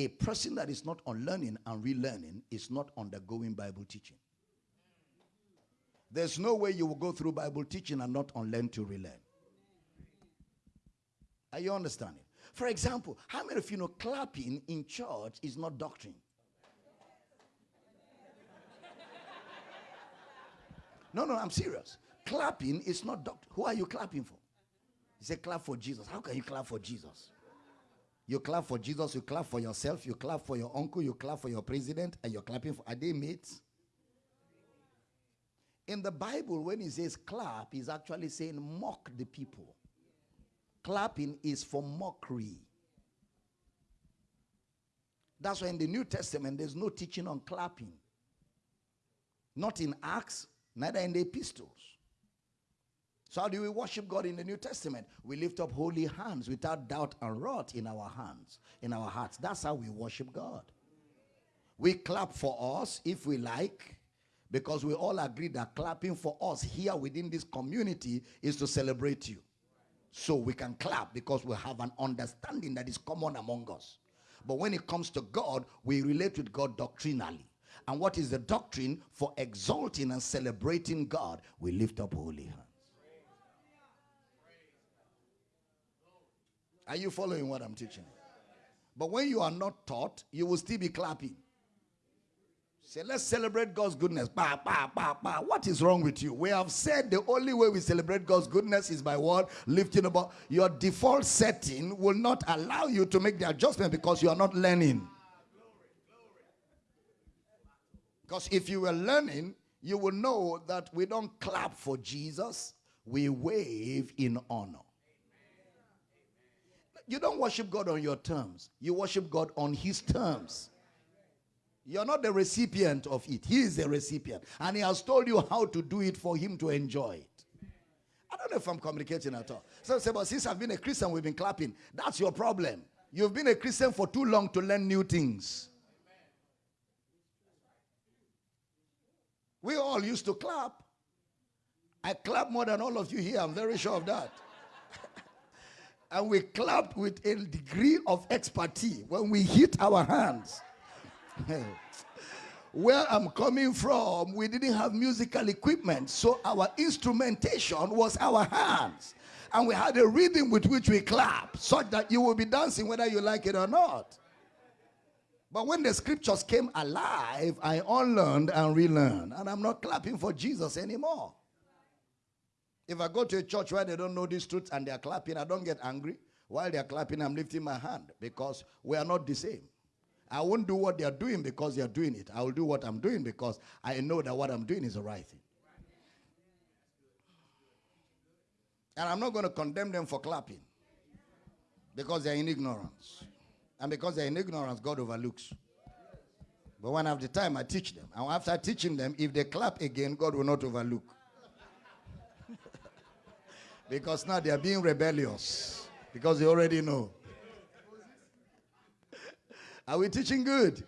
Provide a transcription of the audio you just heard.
A person that is not on learning and relearning is not undergoing Bible teaching. There's no way you will go through Bible teaching and not unlearn to relearn. Are you understanding? For example, how many of you know clapping in church is not doctrine? No, no, I'm serious. Clapping is not doctrine. Who are you clapping for? He said, clap for Jesus. How can you clap for Jesus? You clap for Jesus, you clap for yourself, you clap for your uncle, you clap for your president, and you're clapping for. Are they mates? In the Bible, when he says clap, he's actually saying mock the people. Clapping is for mockery. That's why in the New Testament, there's no teaching on clapping. Not in Acts, neither in the epistles. So, how do we worship God in the New Testament? We lift up holy hands without doubt and wrath in our hands, in our hearts. That's how we worship God. We clap for us if we like, because we all agree that clapping for us here within this community is to celebrate you. So we can clap because we have an understanding that is common among us. But when it comes to God, we relate with God doctrinally. And what is the doctrine for exalting and celebrating God? We lift up holy hands. Are you following what I'm teaching? But when you are not taught, you will still be clapping. Say, let's celebrate God's goodness. Bah, bah, bah, bah. What is wrong with you? We have said the only way we celebrate God's goodness is by what? Lifting up. Your default setting will not allow you to make the adjustment because you are not learning. Because if you were learning, you will know that we don't clap for Jesus, we wave in honor. You don't worship God on your terms, you worship God on His terms. You're not the recipient of it. He is the recipient. And he has told you how to do it for him to enjoy it. I don't know if I'm communicating at all. So say, but since I've been a Christian, we've been clapping. That's your problem. You've been a Christian for too long to learn new things. We all used to clap. I clap more than all of you here. I'm very sure of that. And we clapped with a degree of expertise when we hit our hands. Where I'm coming from, we didn't have musical equipment, so our instrumentation was our hands. And we had a rhythm with which we clap, such that you will be dancing whether you like it or not. But when the scriptures came alive, I unlearned and relearned. And I'm not clapping for Jesus anymore. If I go to a church where they don't know these truths and they're clapping, I don't get angry. While they're clapping, I'm lifting my hand because we are not the same. I won't do what they're doing because they're doing it. I will do what I'm doing because I know that what I'm doing is the right thing. And I'm not going to condemn them for clapping because they're in ignorance. And because they're in ignorance, God overlooks. But when I have the time, I teach them. And after teaching them, if they clap again, God will not overlook. Because now they are being rebellious. Because they already know. Are we teaching good?